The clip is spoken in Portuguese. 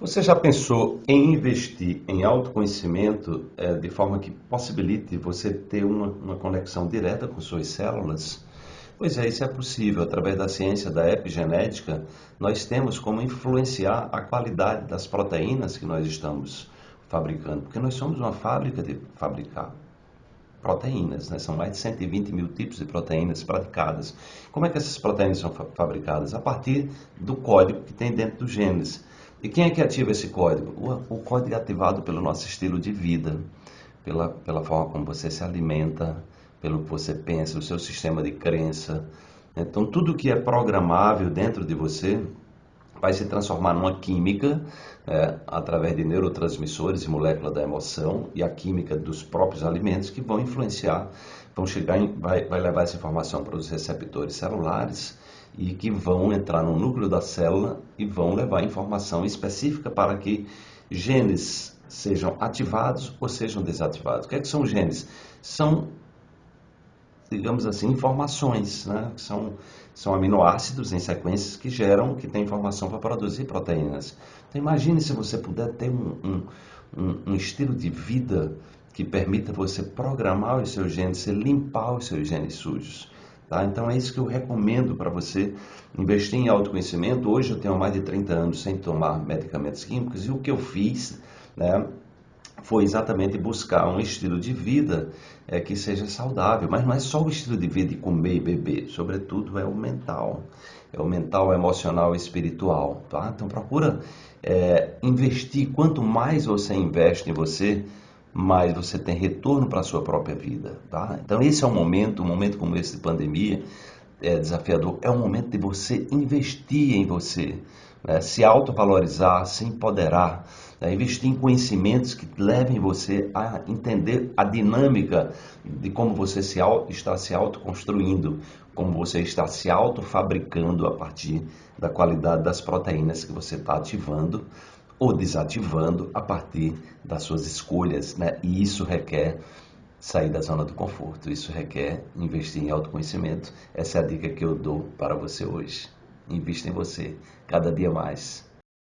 Você já pensou em investir em autoconhecimento é, de forma que possibilite você ter uma, uma, conexão direta com suas células? Pois é, isso é possível. Através da ciência da epigenética, nós temos como influenciar a qualidade das proteínas que nós estamos fabricando, porque nós somos uma fábrica de fabricar proteínas, né? são mais de 120 mil tipos de proteínas praticadas. Como é que essas proteínas são fabricadas? A partir do código que tem dentro dos genes. E quem é que ativa esse código? O, o código é ativado pelo nosso estilo de vida, pela, pela forma como você se alimenta, pelo que você pensa, o seu sistema de crença. Então, tudo que é programável dentro de você vai se transformar numa química é, através de neurotransmissores e moléculas da emoção e a química dos próprios alimentos que vão influenciar, vão chegar, em, vai, vai levar essa informação para os receptores celulares e que vão entrar no núcleo da célula e vão levar informação específica para que genes sejam ativados ou sejam desativados. O que, é que são genes? São, digamos assim, informações, né? são, são aminoácidos em sequências que geram, que têm informação para produzir proteínas. Então imagine se você puder ter um, um, um, estilo de vida que permita você programar os seus genes, limpar os seus genes sujos. Tá? Então é isso que eu recomendo para você investir em autoconhecimento. Hoje eu tenho mais de 30 anos sem tomar medicamentos químicos e o que eu fiz né, foi exatamente buscar um estilo de vida é, que seja saudável. Mas não é só o estilo de vida de comer e beber, sobretudo é o mental. É o mental, emocional e espiritual. Tá? Então procura é, investir. Quanto mais você investe em você, mais você tem retorno para a sua própria vida. Tá? Então esse é o momento, um momento como esse de pandemia, é desafiador, é o momento de você investir em você, né? se autovalorizar, se empoderar, né? investir em conhecimentos que levem você a entender a dinâmica de como você se, está se autoconstruindo, como você está se autofabricando a partir da qualidade das proteínas que você está ativando ou desativando a partir das suas escolhas, né? E isso requer sair da zona do conforto, isso requer investir em autoconhecimento. Essa é a dica que eu dou para você hoje. Invista em você, cada dia mais.